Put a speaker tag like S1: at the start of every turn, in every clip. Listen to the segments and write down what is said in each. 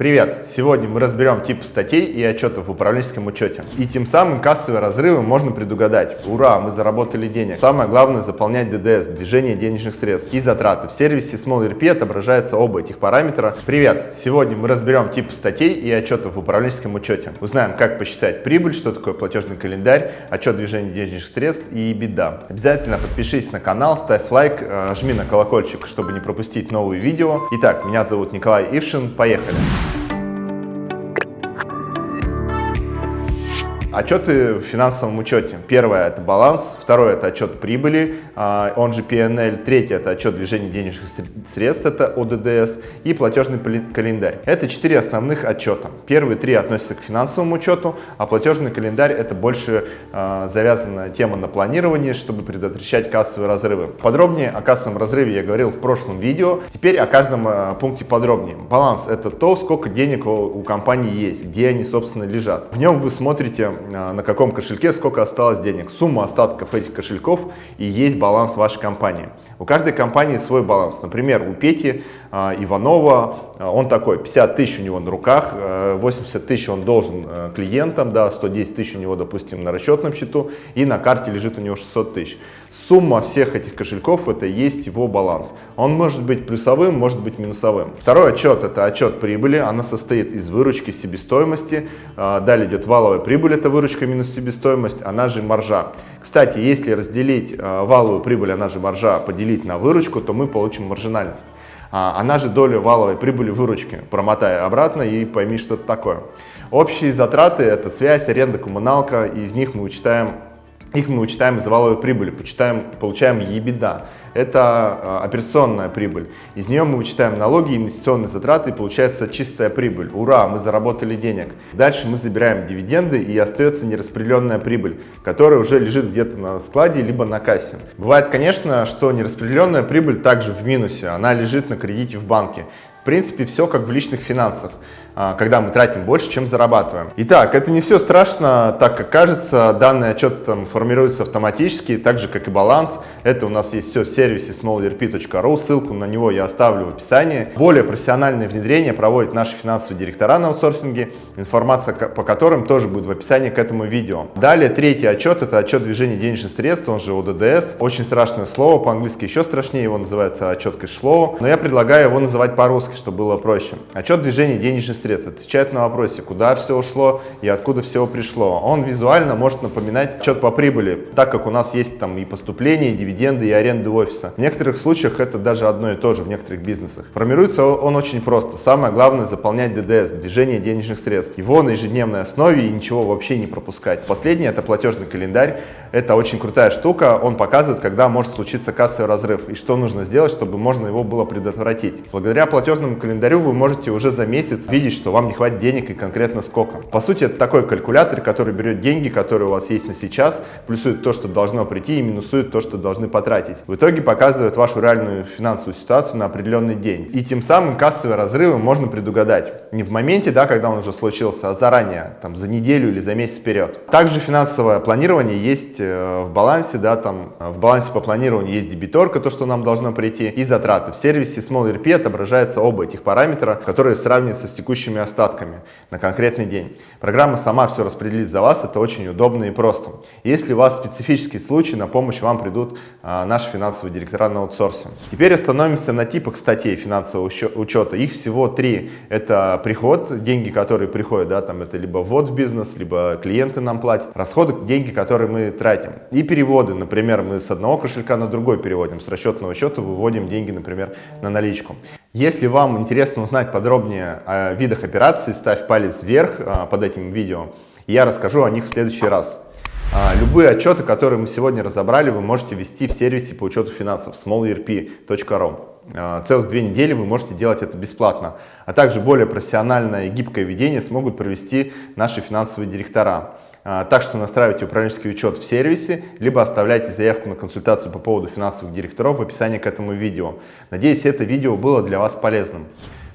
S1: Привет! Сегодня мы разберем типы статей и отчетов в управленческом учете. И тем самым кассовые разрывы можно предугадать. Ура, мы заработали денег. Самое главное заполнять ДДС, движение денежных средств и затраты. В сервисе SmallRP отображаются оба этих параметра. Привет! Сегодня мы разберем типы статей и отчетов в управленческом учете. Узнаем, как посчитать прибыль, что такое платежный календарь, отчет движения денежных средств и беда. Обязательно подпишись на канал, ставь лайк, э, жми на колокольчик, чтобы не пропустить новые видео. Итак, меня зовут Николай Ившин. Поехали! Отчеты в финансовом учете. Первое – это баланс, второе – это отчет прибыли, а, он же PNL, третье – это отчет движения денежных средств, это ОДДС, и платежный календарь. Это четыре основных отчета. Первые три относятся к финансовому учету, а платежный календарь – это больше а, завязанная тема на планировании, чтобы предотвращать кассовые разрывы. Подробнее о кассовом разрыве я говорил в прошлом видео, теперь о каждом а, пункте подробнее. Баланс – это то, сколько денег у компании есть, где они, собственно, лежат. В нем вы смотрите на каком кошельке сколько осталось денег, сумма остатков этих кошельков и есть баланс вашей компании. У каждой компании свой баланс. Например, у Пети э, Иванова, э, он такой, 50 тысяч у него на руках, э, 80 тысяч он должен э, клиентам, да, 110 тысяч у него, допустим, на расчетном счету, и на карте лежит у него 600 тысяч. Сумма всех этих кошельков это есть его баланс. Он может быть плюсовым, может быть минусовым. Второй отчет это отчет прибыли. Она состоит из выручки себестоимости. А, далее идет валовая прибыль, это выручка минус себестоимость, она же маржа. Кстати, если разделить а, валовую прибыль, она же маржа, поделить на выручку, то мы получим маржинальность. А, она же доля валовой прибыли выручки. Промотай обратно и пойми, что это такое. Общие затраты – это связь, аренда, коммуналка. Из них мы учитаем их мы учитаем из валовой прибыли, почитаем, получаем EBITDA. Это а, операционная прибыль. Из нее мы вычитаем налоги, инвестиционные затраты и получается чистая прибыль. Ура, мы заработали денег. Дальше мы забираем дивиденды и остается нераспределенная прибыль, которая уже лежит где-то на складе либо на кассе. Бывает, конечно, что нераспределенная прибыль также в минусе, она лежит на кредите в банке. В принципе, все как в личных финансах. А, когда мы тратим больше, чем зарабатываем. Итак, это не все страшно, так как кажется, данный отчет там формируется автоматически, так же как и баланс. Это у нас есть все в сервисе smallrp.ru, ссылку на него я оставлю в описании. Более профессиональное внедрение проводят наши финансовые директора на аутсорсинге, информация по которым тоже будет в описании к этому видео. Далее третий отчет, это отчет движения денежных средств, он же ОДДС. Очень страшное слово, по-английски еще страшнее, его называется отчет cash flow, но я предлагаю его называть по-русски, чтобы было проще. Отчет движения денежных средств отвечает на вопросе, куда все ушло и откуда все пришло. Он визуально может напоминать отчет по прибыли, так как у нас есть там и поступления, и дивиденды, и аренды офиса. В некоторых случаях это даже одно и то же в некоторых бизнесах. Формируется он очень просто. Самое главное заполнять ДДС, движение денежных средств. Его на ежедневной основе и ничего вообще не пропускать. Последнее это платежный календарь. Это очень крутая штука. Он показывает, когда может случиться кассовый разрыв и что нужно сделать, чтобы можно его было предотвратить. Благодаря платежному календарю вы можете уже за месяц видеть, что вам не хватит денег и конкретно сколько. По сути, это такой калькулятор, который берет деньги, которые у вас есть на сейчас, плюсует то, что должно прийти и минусует то, что должны потратить. В итоге показывает вашу реальную финансовую ситуацию на определенный день. И тем самым кассовые разрывы можно предугадать. Не в моменте, да, когда он уже случился, а заранее, там, за неделю или за месяц вперед. Также финансовое планирование есть в балансе, да, там, в балансе по планированию есть дебиторка, то, что нам должно прийти, и затраты. В сервисе SmallRP отображается оба этих параметра, которые сравниваются с текущими остатками на конкретный день. Программа сама все распределит за вас, это очень удобно и просто. Если у вас специфический случай, на помощь вам придут а, наши финансовые директора на аутсорсе. Теперь остановимся на типах статей финансового учета. Их всего три. Это приход, деньги, которые приходят, да, там это либо ввод в бизнес, либо клиенты нам платят. Расходы, деньги, которые мы тратим. И переводы, например, мы с одного кошелька на другой переводим, с расчетного счета выводим деньги, например, на наличку. Если вам интересно узнать подробнее о видах операций, ставь палец вверх а, под этим видео, я расскажу о них в следующий раз. А, любые отчеты, которые мы сегодня разобрали, вы можете ввести в сервисе по учету финансов smallerp.ru. А, целых две недели вы можете делать это бесплатно. А также более профессиональное и гибкое ведение смогут провести наши финансовые директора. А, так что настраивайте управленческий учет в сервисе, либо оставляйте заявку на консультацию по поводу финансовых директоров в описании к этому видео. Надеюсь, это видео было для вас полезным.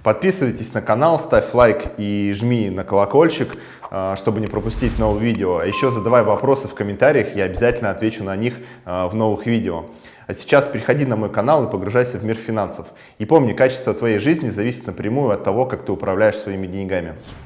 S1: Подписывайтесь на канал, ставь лайк и жми на колокольчик, а, чтобы не пропустить новые видео. А еще задавай вопросы в комментариях, я обязательно отвечу на них а, в новых видео. А сейчас переходи на мой канал и погружайся в мир финансов. И помни, качество твоей жизни зависит напрямую от того, как ты управляешь своими деньгами.